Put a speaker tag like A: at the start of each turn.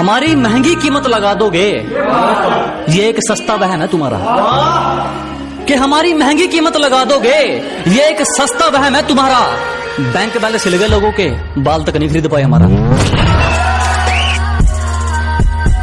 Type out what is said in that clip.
A: हमारी महँगी कीमत लगा दोगे? ये एक सस्ता बहन है तुम्हारा। कि हमारी महँगी कीमत लगा दोगे? ये एक सस्ता वहम है तुम्हारा। बैंक बैलेंस ले गए लोगों के। बाल तक नहीं खरीद पाए हमारा।